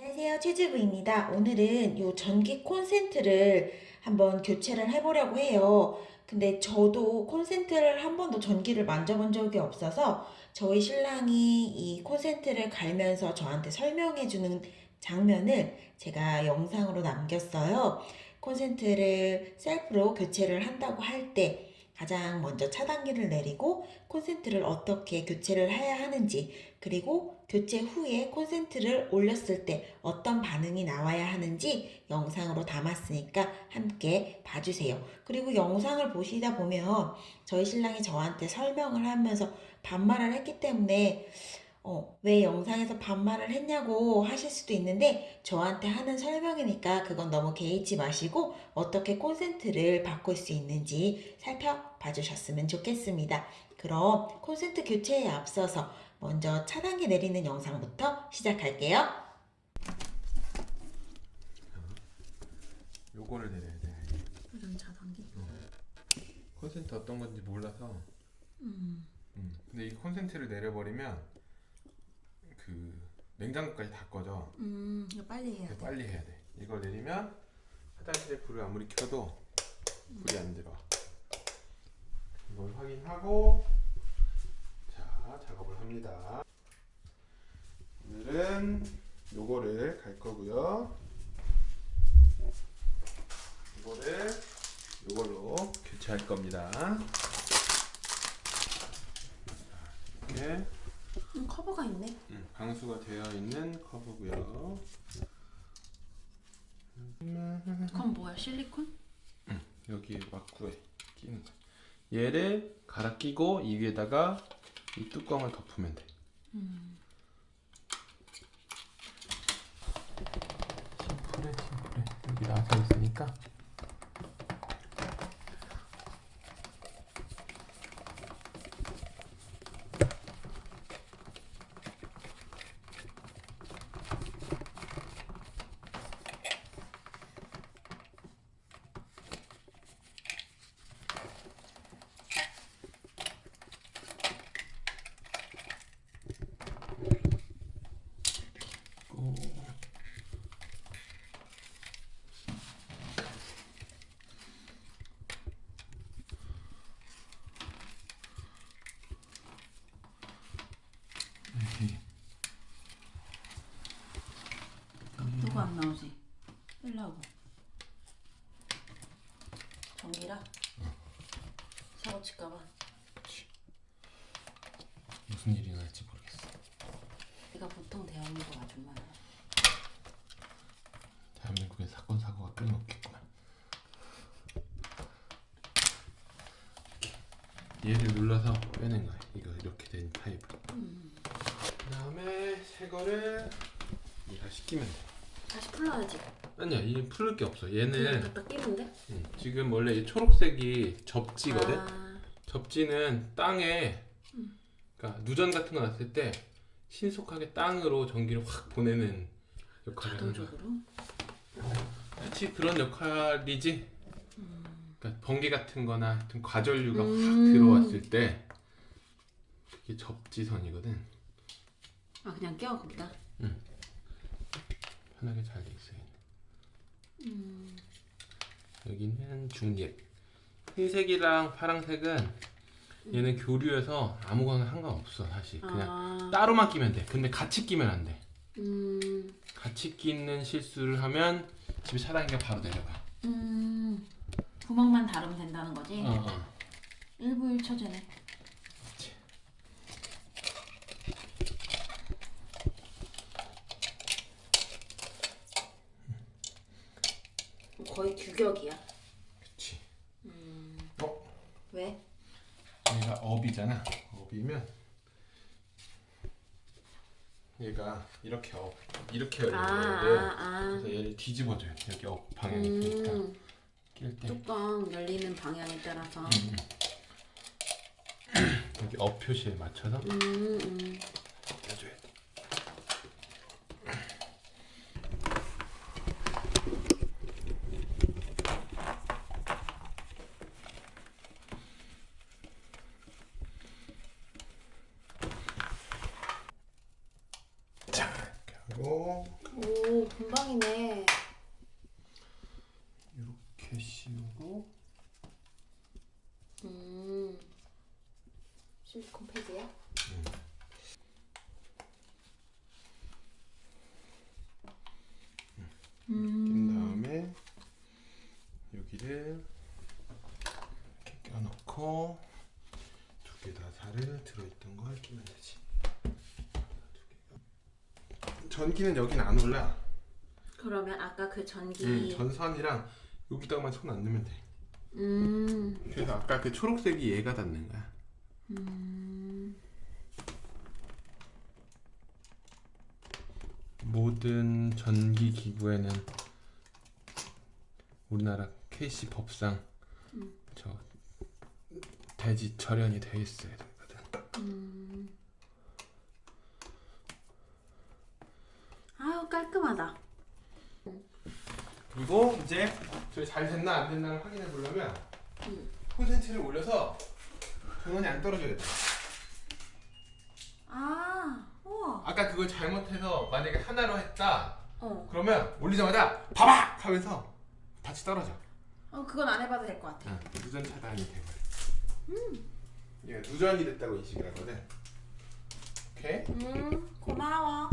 안녕하세요 최주부입니다. 오늘은 요 전기 콘센트를 한번 교체를 해보려고 해요. 근데 저도 콘센트를 한 번도 전기를 만져본 적이 없어서 저희 신랑이 이 콘센트를 갈면서 저한테 설명해 주는 장면을 제가 영상으로 남겼어요. 콘센트를 셀프로 교체를 한다고 할때 가장 먼저 차단기를 내리고 콘센트를 어떻게 교체를 해야 하는지 그리고 교체 후에 콘센트를 올렸을 때 어떤 반응이 나와야 하는지 영상으로 담았으니까 함께 봐주세요. 그리고 영상을 보시다 보면 저희 신랑이 저한테 설명을 하면서 반말을 했기 때문에 어, 왜 영상에서 반말을 했냐고 하실 수도 있는데 저한테 하는 설명이니까 그건 너무 개의치 마시고 어떻게 콘센트를 바꿀 수 있는지 살펴봐 주셨으면 좋겠습니다. 그럼 콘센트 교체에 앞서서 먼저 차단기 내리는 영상부터 시작할게요. 요거를 내려야 돼. 부전 차단기. 콘센트 어떤 건지 몰라서. 음. 음. 근데 이 콘센트를 내려버리면 그 냉장고까지 다 꺼져. 음. 이거 빨리 해야 돼. 빨리 해야 돼. 이걸 내리면 화장실에 불을 아무리 켜도 불이 안 들어와. 이걸 확인하고 자 작업을 합니다. 오늘은 요거를 갈 거고요. 이거를 요걸로 교체할 겁니다. 이렇게 음, 커버가 있네. 음, 방수가 되어 있는 커브고요. 그건 뭐야? 실리콘? 여기 막구에 끼는 거. 얘를 갈아 끼고 이 위에다가 이 뚜껑을 덮으면 돼. 음. 심플해, 심플해. 여기 나서 있으니까. 안 나오지? 빼려고. 전기라? 사고 칠까봐. 무슨 일이 날지 모르겠어. 내가 보통 대한민국 아줌마야. 대한민국에 사건 사고가 끊임없겠구만. 얘를 눌러서 빼낸 거야. 이거 이렇게 된 타입을. 그다음에 새 거를 얘가 시키면 돼. 다시 풀러야지. 아니야, 이 풀을 게 없어. 얘는 갖다 돼? 음, 지금 원래 이 초록색이 접지거든. 아, 접지는 땅에 그러니까 누전 같은 거 났을 때 신속하게 땅으로 전기를 확 보내는 역할을 하는 거야. 자동적으로? 마치 그런 역할이지. 그러니까 번개 같은 거나 하여튼 과전류가 확 음. 들어왔을 때 그게 접지선이거든. 아, 그냥 껴, 거기다. 편하게 잘 돼 있어요. 음. 여기는 중립. 흰색이랑 파랑색은 얘는 교류해서 아무거나 상관없어 사실. 그냥 아, 따로만 끼면 돼. 근데 같이 끼면 안 돼. 음. 같이 끼는 실수를 하면 집에 차단기가 바로 내려가. 음. 구멍만 다르면 된다는 거지? 어, 어. 일부 일처제네. 그렇지. 거의 규격이야. 그렇지. 음. 어? 왜? 얘가 up이잖아. up이면 얘가 이렇게 up, 이렇게 열리는 아. 아, 아. 그래서 얘를 뒤집어줘요. 여기 up 방향이 음, 낄 때. 뚜껑 열리는 방향에 따라서. 음. 여기 업 표시에 맞춰서 음, 음. 껴줘야 돼. 하고 오, 오, 금방이네. 이렇게 씌우고 음. 실리콘 패드야? 낀 다음에 여기를 이렇게 껴놓고 두 개 다 살을 들어있던 걸 끼면 되지. 전기는 여긴 안 올라. 그러면 아까 그 전기. 음, 전선이랑 여기다가만 손 안 넣으면 돼. 음. 그래서 아까 그 초록색이 얘가 닿는 거야. 음. 모든 전기 기구에는 우리나라 KC 법상 저 대지 절연이 돼 있어야 되거든. 음. 아유, 깔끔하다. 그리고 이제 저희 잘 됐나 안 됐나를 확인해 보려면 음. 콘센트를 올려서 전원이 안 떨어져야 돼. 아, 우와. 아까 그걸 잘못해서 만약에 하나로 했다 어. 그러면 올리자마자 바박 하면서 같이 떨어져. 어, 그건 안 해봐도 될 것 같아. 응, 누전 차단이 돼버려. 음. 얘가 누전이 됐다고 인식을 하거든. 오케이. 음, 고마워.